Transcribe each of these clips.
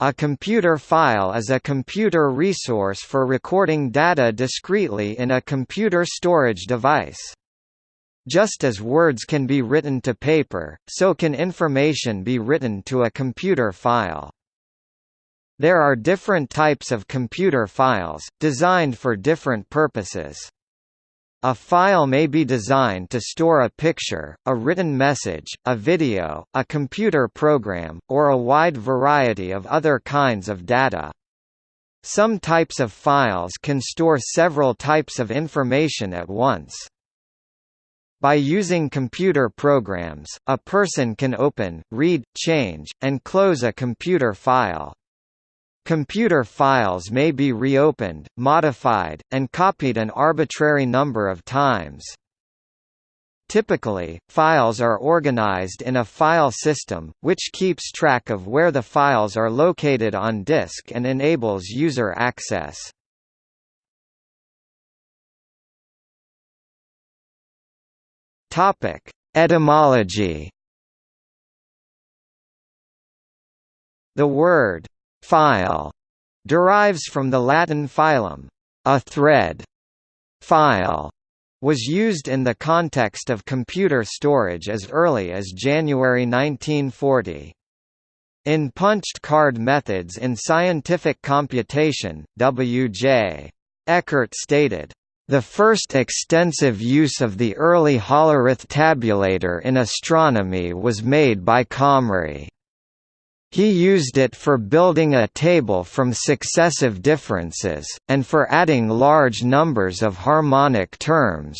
A computer file is a computer resource for recording data discretely in a computer storage device. Just as words can be written to paper, so can information be written to a computer file. There are different types of computer files, designed for different purposes. A file may be designed to store a picture, a written message, a video, a computer program, or a wide variety of other kinds of data. Some types of files can store several types of information at once. By using computer programs, a person can open, read, change, and close a computer file. Computer files may be reopened, modified, and copied an arbitrary number of times. Typically, files are organized in a file system, which keeps track of where the files are located on disk and enables user access. Etymology. The word File derives from the Latin filum, a thread. File was used in the context of computer storage as early as January 1940. In punched card methods in scientific computation, W.J. Eckert stated, the first extensive use of the early hollerith tabulator in astronomy was made by Comrie. He used it for building a table from successive differences, and for adding large numbers of harmonic terms.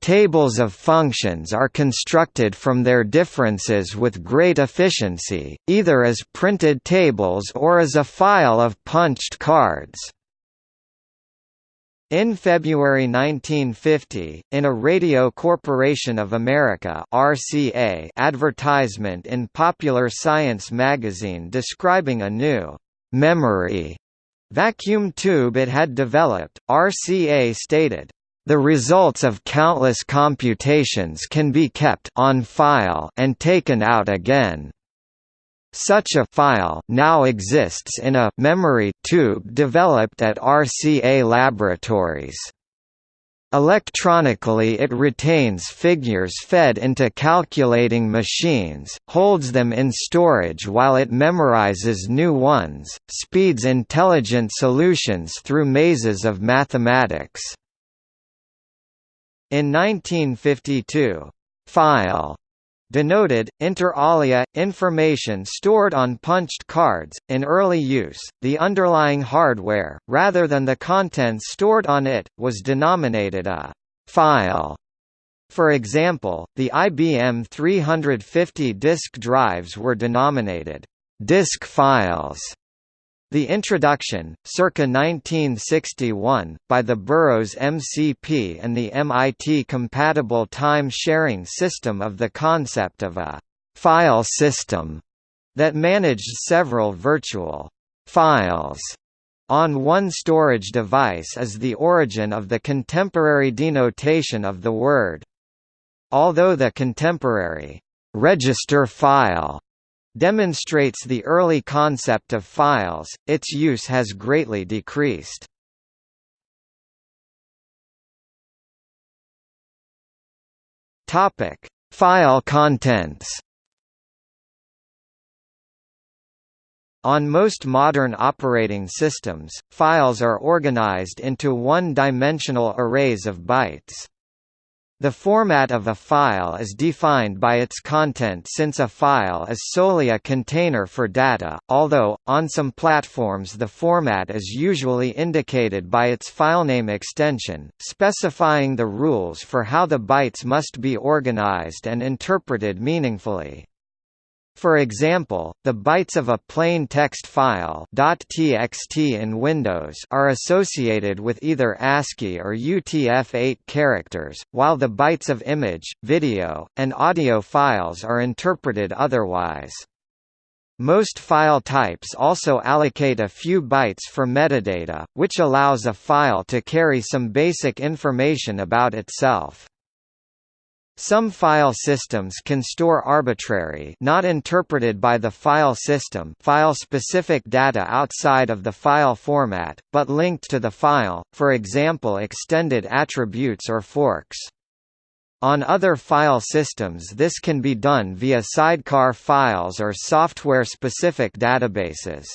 Tables of functions are constructed from their differences with great efficiency, either as printed tables or as a file of punched cards. In February 1950, in a Radio Corporation of America (RCA) advertisement in Popular Science magazine describing a new memory vacuum tube it had developed, RCA stated, "The results of countless computations can be kept on file and taken out again." Such a file now exists in a memory tube developed at RCA Laboratories. Electronically it retains figures fed into calculating machines, holds them in storage while it memorizes new ones, speeds intelligent solutions through mazes of mathematics. In 1952, file denoted, inter alia, information stored on punched cards. In early use, the underlying hardware, rather than the contents stored on it, was denominated a file. For example, the IBM 350 disk drives were denominated disk files the introduction, circa 1961, by the Burroughs MCP and the MIT-compatible time-sharing system of the concept of a «file system» that managed several virtual «files» on one storage device is the origin of the contemporary denotation of the word. Although the contemporary «register file» demonstrates the early concept of files, its use has greatly decreased. File contents. On most modern operating systems, files are organized into one-dimensional arrays of bytes. The format of a file is defined by its content since a file is solely a container for data, although, on some platforms the format is usually indicated by its filename extension, specifying the rules for how the bytes must be organized and interpreted meaningfully. For example, the bytes of a plain text file .txt in Windows are associated with either ASCII or UTF-8 characters, while the bytes of image, video, and audio files are interpreted otherwise. Most file types also allocate a few bytes for metadata, which allows a file to carry some basic information about itself. Some file systems can store arbitrary not interpreted by the file system file-specific data outside of the file format, but linked to the file, for example extended attributes or forks. On other file systems this can be done via sidecar files or software-specific databases.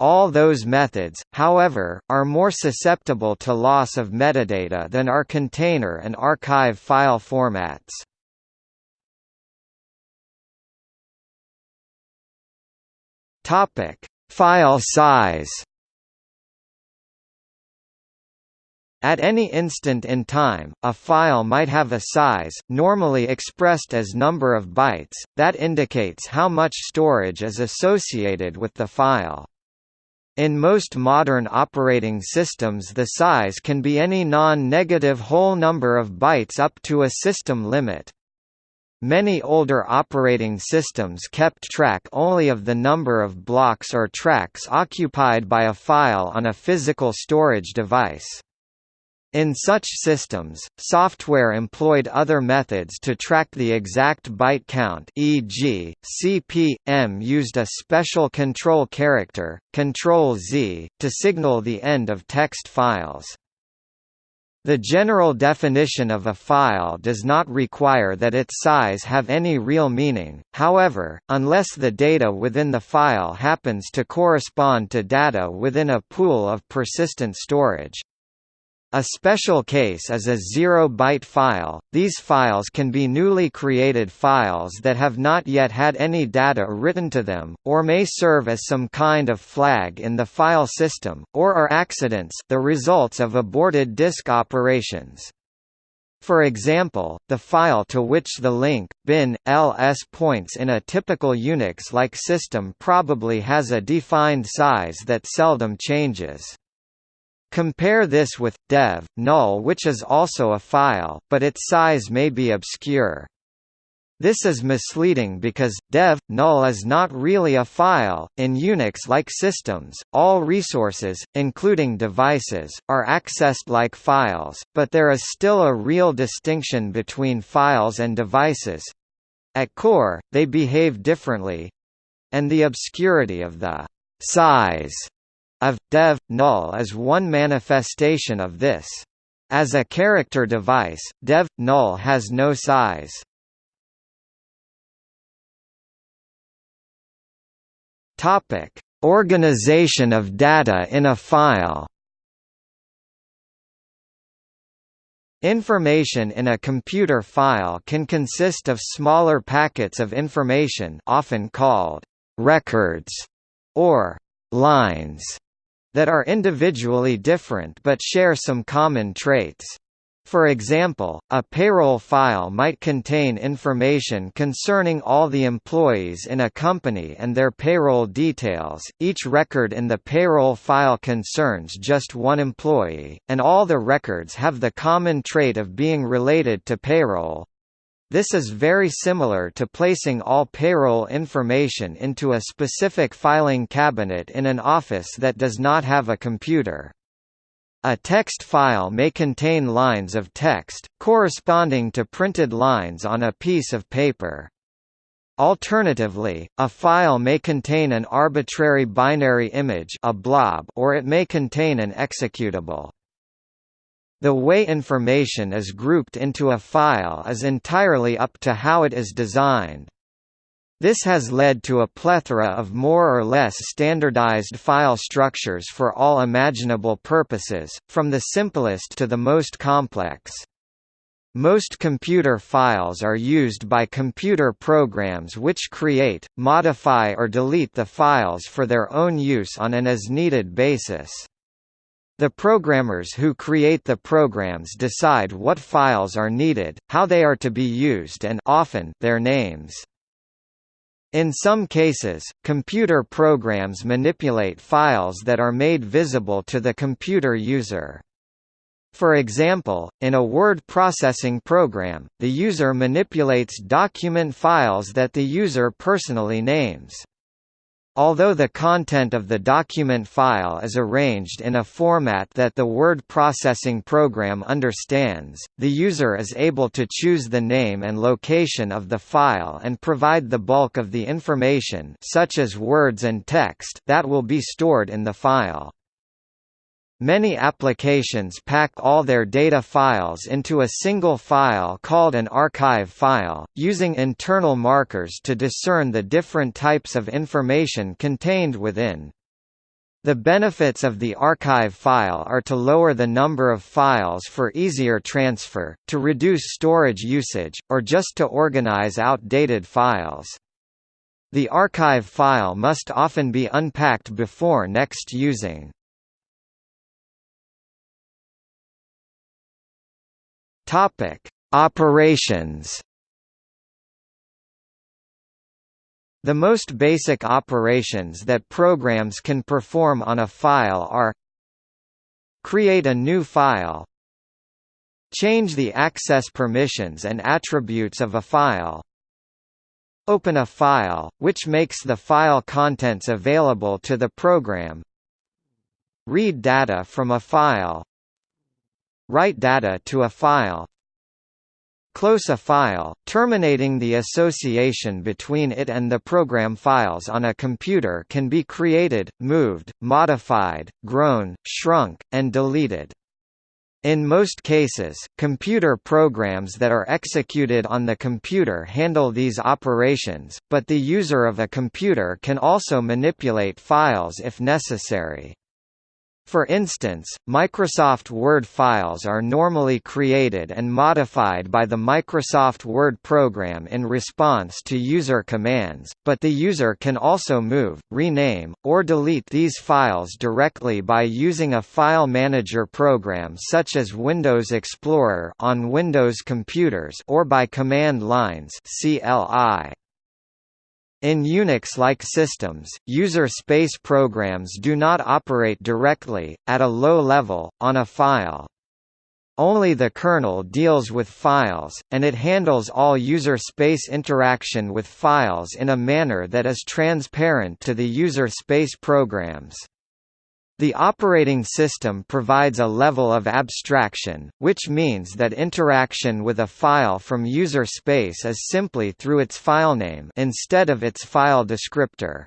All those methods, however, are more susceptible to loss of metadata than are container and archive file formats. Topic: File size. At any instant in time, a file might have a size, normally expressed as number of bytes, that indicates how much storage is associated with the file. In most modern operating systems the size can be any non-negative whole number of bytes up to a system limit. Many older operating systems kept track only of the number of blocks or tracks occupied by a file on a physical storage device. In such systems, software employed other methods to track the exact byte count e.g., CP/M used a special control character, Control-Z, to signal the end of text files. The general definition of a file does not require that its size have any real meaning, however, unless the data within the file happens to correspond to data within a pool of persistent storage. A special case is a zero-byte file. These files can be newly created files that have not yet had any data written to them, or may serve as some kind of flag in the file system, or are accidents the results of aborted disk operations. For example, the file to which the link, bin, ls points in a typical Unix-like system probably has a defined size that seldom changes. Compare this with dev null which is also a file, but its size may be obscure. This is misleading because dev null is not really a file. In Unix-like systems, all resources, including devices, are accessed like files, but there is still a real distinction between files and devices. At core, they behave differently, and the obscurity of the size of dev null is one manifestation of this. As a character device, dev null has no size. Organization of data in a file. Information in a computer file can consist of smaller packets of information often called records or lines that are individually different but share some common traits. For example, a payroll file might contain information concerning all the employees in a company and their payroll details. Each record in the payroll file concerns just one employee, and all the records have the common trait of being related to payroll. This is very similar to placing all payroll information into a specific filing cabinet in an office that does not have a computer. A text file may contain lines of text, corresponding to printed lines on a piece of paper. Alternatively, a file may contain an arbitrary binary image a blob or it may contain an executable. The way information is grouped into a file is entirely up to how it is designed. This has led to a plethora of more or less standardized file structures for all imaginable purposes, from the simplest to the most complex. Most computer files are used by computer programs which create, modify or delete the files for their own use on an as-needed basis. The programmers who create the programs decide what files are needed, how they are to be used and often their names. In some cases, computer programs manipulate files that are made visible to the computer user. For example, in a word processing program, the user manipulates document files that the user personally names. Although the content of the document file is arranged in a format that the word processing program understands, the user is able to choose the name and location of the file and provide the bulk of the information such as words and text that will be stored in the file. Many applications pack all their data files into a single file called an archive file, using internal markers to discern the different types of information contained within. The benefits of the archive file are to lower the number of files for easier transfer, to reduce storage usage, or just to organize outdated files. The archive file must often be unpacked before next using. Topic: Operations. The most basic operations that programs can perform on a file are Create a new file Change the access permissions and attributes of a file Open a file, which makes the file contents available to the program Read data from a file Write data to a file Close a file, terminating the association between it and the program files on a computer can be created, moved, modified, grown, shrunk, and deleted. In most cases, computer programs that are executed on the computer handle these operations, but the user of a computer can also manipulate files if necessary. For instance, Microsoft Word files are normally created and modified by the Microsoft Word program in response to user commands, but the user can also move, rename, or delete these files directly by using a file manager program such as Windows Explorer on Windows computers or by command lines CLI. In Unix-like systems, user space programs do not operate directly, at a low level, on a file. Only the kernel deals with files, and it handles all user space interaction with files in a manner that is transparent to the user space programs. The operating system provides a level of abstraction, which means that interaction with a file from user space is simply through its filename instead of its file descriptor.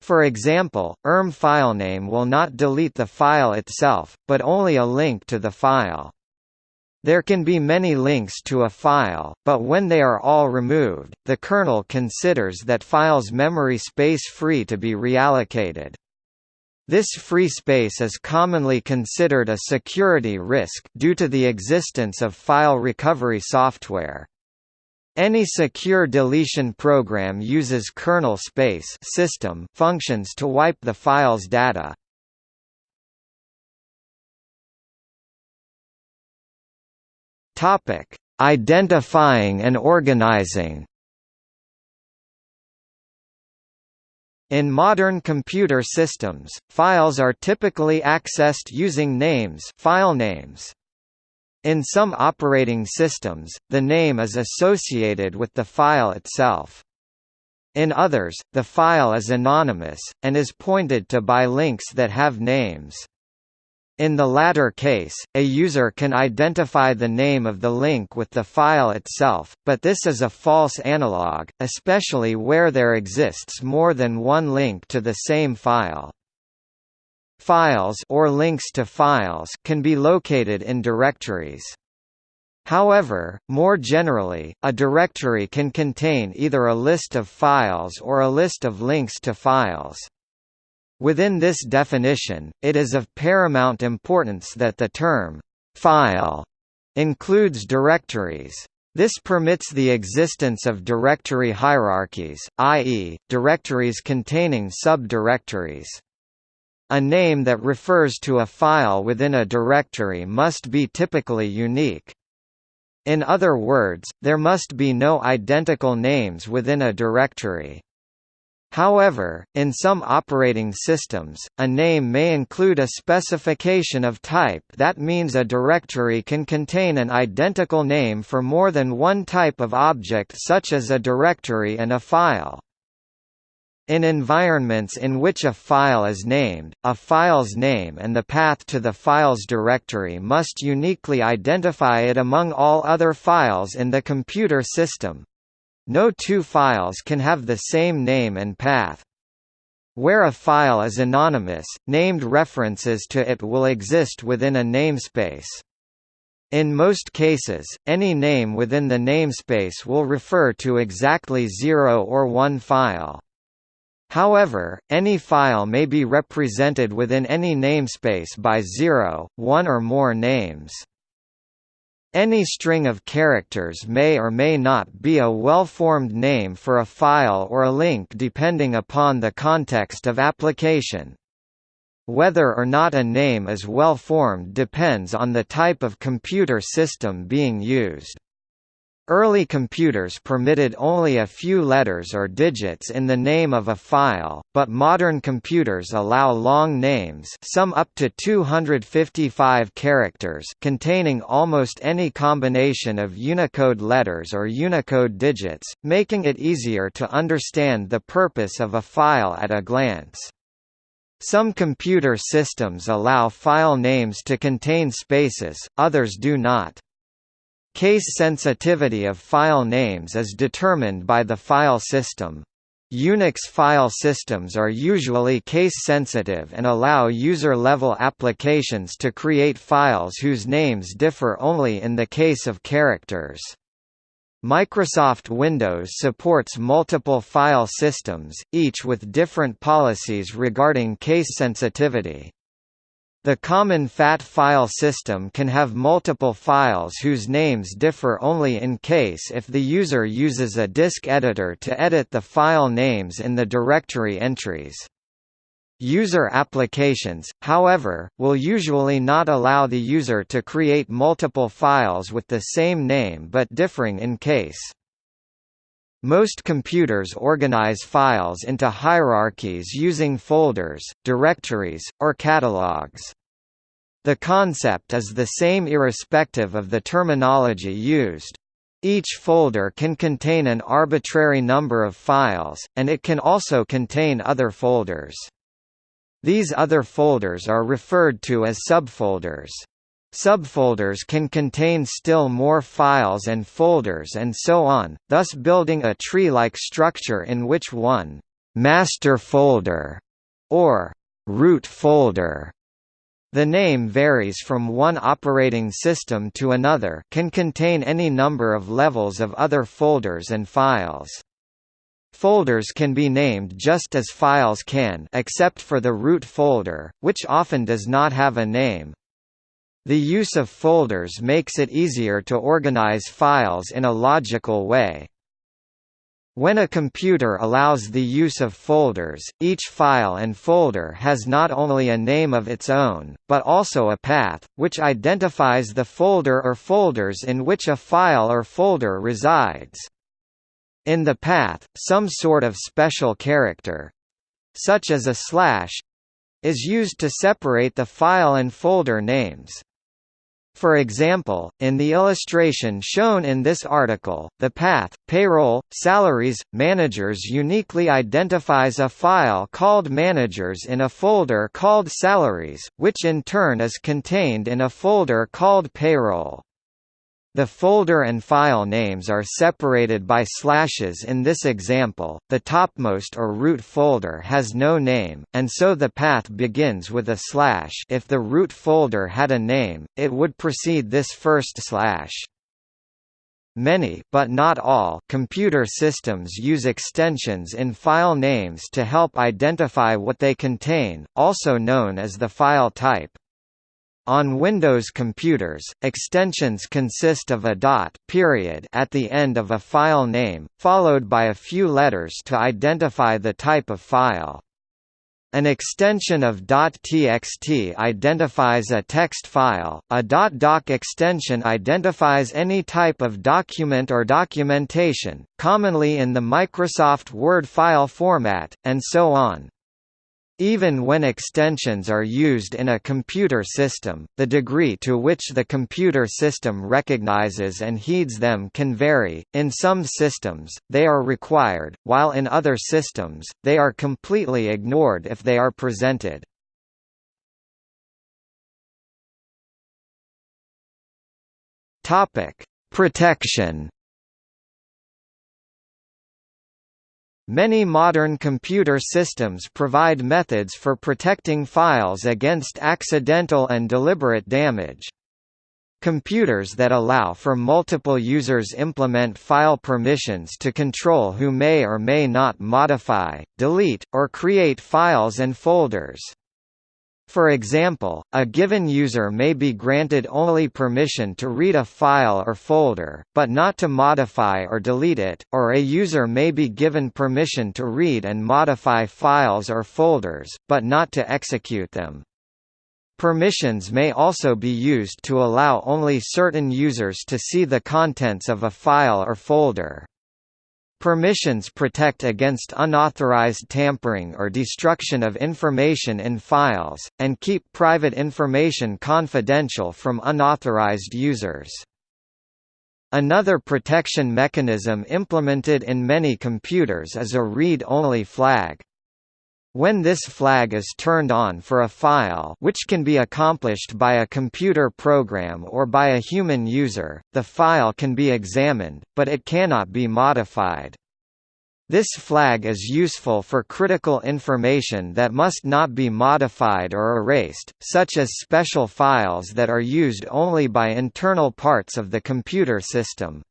For example, ERM filename will not delete the file itself, but only a link to the file. There can be many links to a file, but when they are all removed, the kernel considers that file's memory space free to be reallocated. This free space is commonly considered a security risk due to the existence of file recovery software. Any secure deletion program uses kernel space system functions to wipe the file's data. Identifying and organizing. In modern computer systems, files are typically accessed using names file names. In some operating systems, the name is associated with the file itself. In others, the file is anonymous, and is pointed to by links that have names. In the latter case, a user can identify the name of the link with the file itself, but this is a false analog, especially where there exists more than one link to the same file. Files or links to files can be located in directories. However, more generally, a directory can contain either a list of files or a list of links to files. Within this definition, it is of paramount importance that the term «file» includes directories. This permits the existence of directory hierarchies, i.e., directories containing subdirectories. A name that refers to a file within a directory must be typically unique. In other words, there must be no identical names within a directory. However, in some operating systems, a name may include a specification of type that means a directory can contain an identical name for more than one type of object such as a directory and a file. In environments in which a file is named, a file's name and the path to the file's directory must uniquely identify it among all other files in the computer system. No two files can have the same name and path. Where a file is anonymous, named references to it will exist within a namespace. In most cases, any name within the namespace will refer to exactly 0 or 1 file. However, any file may be represented within any namespace by zero, one or more names. Any string of characters may or may not be a well-formed name for a file or a link depending upon the context of application. Whether or not a name is well-formed depends on the type of computer system being used. Early computers permitted only a few letters or digits in the name of a file, but modern computers allow long names some up to 255 characters containing almost any combination of Unicode letters or Unicode digits, making it easier to understand the purpose of a file at a glance. Some computer systems allow file names to contain spaces, others do not. Case sensitivity of file names is determined by the file system. Unix file systems are usually case-sensitive and allow user-level applications to create files whose names differ only in the case of characters. Microsoft Windows supports multiple file systems, each with different policies regarding case sensitivity. The common FAT file system can have multiple files whose names differ only in case if the user uses a disk editor to edit the file names in the directory entries. User applications, however, will usually not allow the user to create multiple files with the same name but differing in case. Most computers organize files into hierarchies using folders, directories, or catalogs. The concept is the same irrespective of the terminology used. Each folder can contain an arbitrary number of files, and it can also contain other folders. These other folders are referred to as subfolders. Subfolders can contain still more files and folders and so on, thus building a tree-like structure in which one «master folder» or «root folder» The name varies from one operating system to another can contain any number of levels of other folders and files. Folders can be named just as files can except for the root folder, which often does not have a name, the use of folders makes it easier to organize files in a logical way. When a computer allows the use of folders, each file and folder has not only a name of its own, but also a path, which identifies the folder or folders in which a file or folder resides. In the path, some sort of special character—such as a slash—is used to separate the file and folder names. For example, in the illustration shown in this article, the path, payroll, salaries, managers uniquely identifies a file called managers in a folder called salaries, which in turn is contained in a folder called payroll. The folder and file names are separated by slashes in this example, the topmost or root folder has no name, and so the path begins with a slash if the root folder had a name, it would precede this first slash. Many but not all computer systems use extensions in file names to help identify what they contain, also known as the file type. On Windows computers, extensions consist of a dot period at the end of a file name, followed by a few letters to identify the type of file. An extension of .txt identifies a text file, a .doc extension identifies any type of document or documentation, commonly in the Microsoft Word file format, and so on. Even when extensions are used in a computer system, the degree to which the computer system recognizes and heeds them can vary. In some systems, they are required, while in other systems, they are completely ignored if they are presented. Topic: Protection Many modern computer systems provide methods for protecting files against accidental and deliberate damage. Computers that allow for multiple users implement file permissions to control who may or may not modify, delete, or create files and folders. For example, a given user may be granted only permission to read a file or folder, but not to modify or delete it, or a user may be given permission to read and modify files or folders, but not to execute them. Permissions may also be used to allow only certain users to see the contents of a file or folder. Permissions protect against unauthorized tampering or destruction of information in files, and keep private information confidential from unauthorized users. Another protection mechanism implemented in many computers is a read-only flag. When this flag is turned on for a file which can be accomplished by a computer program or by a human user, the file can be examined, but it cannot be modified. This flag is useful for critical information that must not be modified or erased, such as special files that are used only by internal parts of the computer system.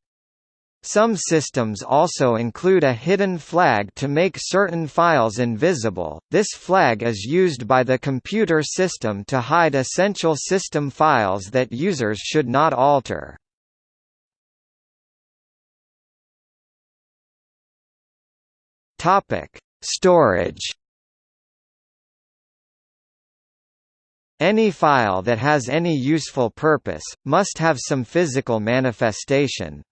Some systems also include a hidden flag to make certain files invisible. This flag is used by the computer system to hide essential system files that users should not alter. Topic: Storage Any file that has any useful purpose, must have some physical manifestation,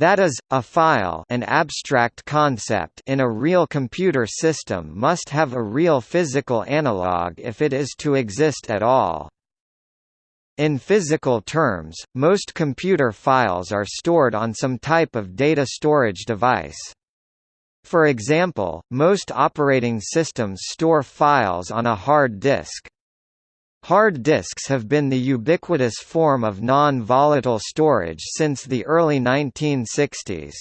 that is, a file an abstract concept in a real computer system must have a real physical analog if it is to exist at all. In physical terms, most computer files are stored on some type of data storage device. For example, most operating systems store files on a hard disk. Hard disks have been the ubiquitous form of non-volatile storage since the early 1960s.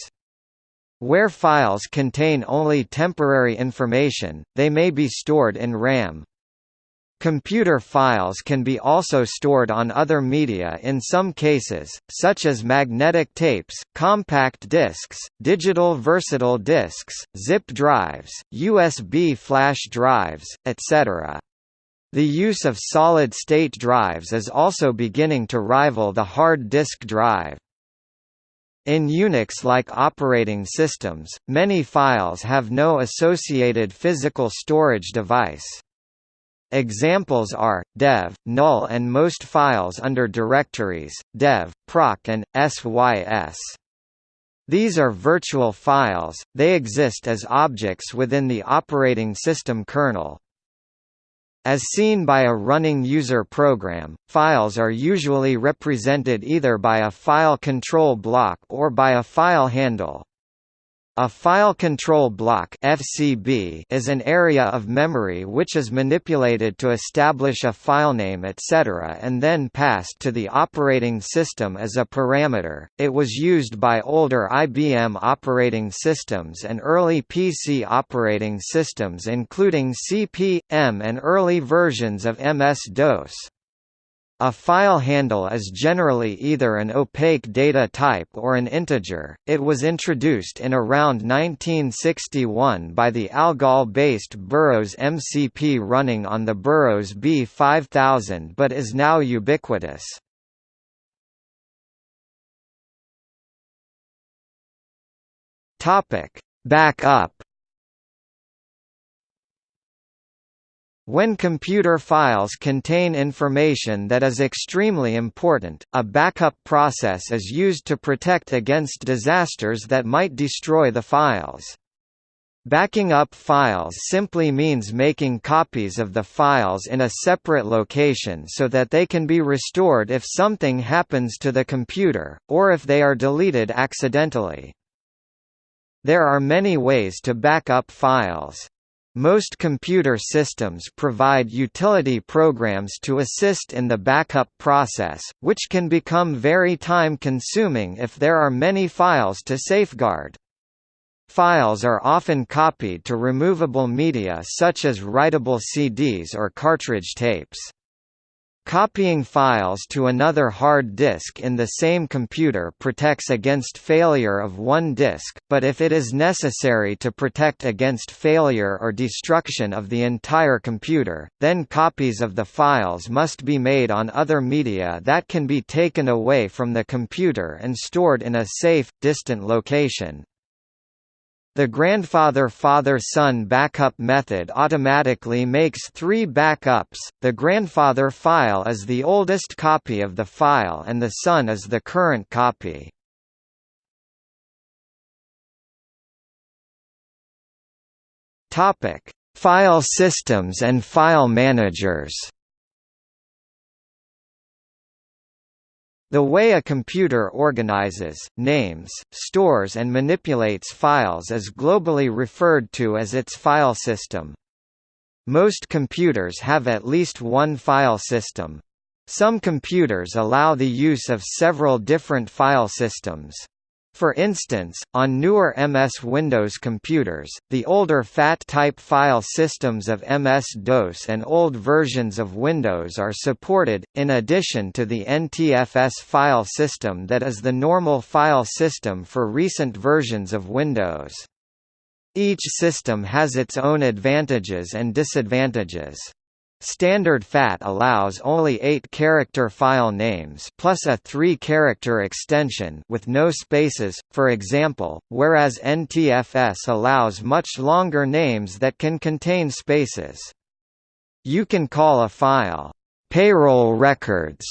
Where files contain only temporary information, they may be stored in RAM. Computer files can be also stored on other media in some cases, such as magnetic tapes, compact discs, digital versatile discs, zip drives, USB flash drives, etc. The use of solid-state drives is also beginning to rival the hard disk drive. In Unix-like operating systems, many files have no associated physical storage device. Examples are, dev, null and most files under directories, dev, proc and, sys. These are virtual files, they exist as objects within the operating system kernel. As seen by a running user program, files are usually represented either by a file control block or by a file handle. A file control block (FCB) is an area of memory which is manipulated to establish a filename etc. and then passed to the operating system as a parameter. It was used by older IBM operating systems and early PC operating systems including CP/M and early versions of MS-DOS. A file handle is generally either an opaque data type or an integer. It was introduced in around 1961 by the Algol-based Burroughs MCP running on the Burroughs B5000 but is now ubiquitous. Topic: Backup When computer files contain information that is extremely important, a backup process is used to protect against disasters that might destroy the files. Backing up files simply means making copies of the files in a separate location so that they can be restored if something happens to the computer, or if they are deleted accidentally. There are many ways to back up files. Most computer systems provide utility programs to assist in the backup process, which can become very time-consuming if there are many files to safeguard. Files are often copied to removable media such as writable CDs or cartridge tapes. Copying files to another hard disk in the same computer protects against failure of one disk, but if it is necessary to protect against failure or destruction of the entire computer, then copies of the files must be made on other media that can be taken away from the computer and stored in a safe, distant location. The grandfather father-son backup method automatically makes three backups, the grandfather file is the oldest copy of the file and the son is the current copy. File systems and file managers The way a computer organizes, names, stores and manipulates files is globally referred to as its file system. Most computers have at least one file system. Some computers allow the use of several different file systems. For instance, on newer MS Windows computers, the older FAT-type file systems of MS-DOS and old versions of Windows are supported, in addition to the NTFS file system that is the normal file system for recent versions of Windows. Each system has its own advantages and disadvantages. Standard FAT allows only 8-character file names plus a 3-character extension with no spaces, for example, whereas NTFS allows much longer names that can contain spaces. You can call a file, "'payroll records'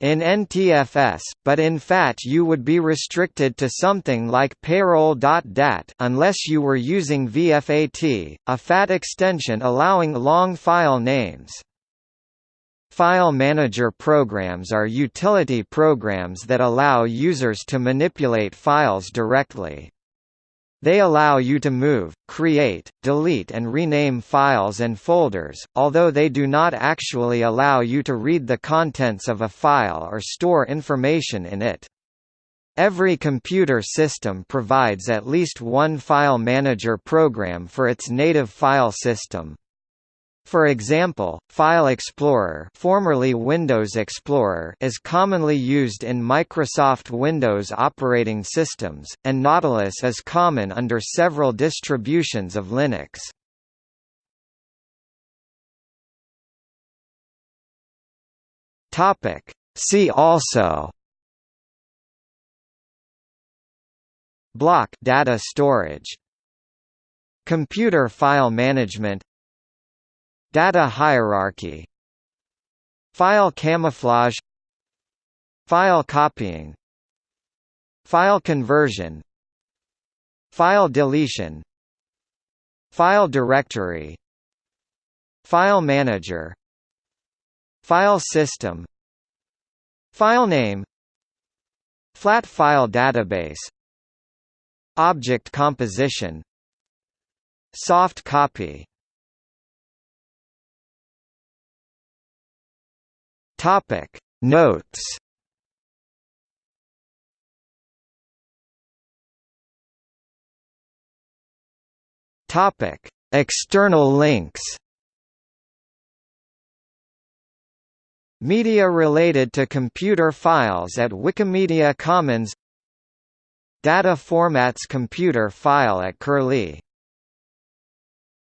In NTFS, but in FAT you would be restricted to something like payroll.dat unless you were using VFAT, a FAT extension allowing long file names. File manager programs are utility programs that allow users to manipulate files directly. They allow you to move, create, delete and rename files and folders, although they do not actually allow you to read the contents of a file or store information in it. Every computer system provides at least one file manager program for its native file system. For example, File Explorer, formerly Windows Explorer is commonly used in Microsoft Windows operating systems, and Nautilus is common under several distributions of Linux. See also Block data storage. Computer file management Data hierarchy File camouflage File copying File conversion File deletion File directory File manager File system File name Flat file database Object composition Soft copy Topic. Notes. Topic. External links. Media related to computer files at Wikimedia Commons. Data formats computer file at Curlie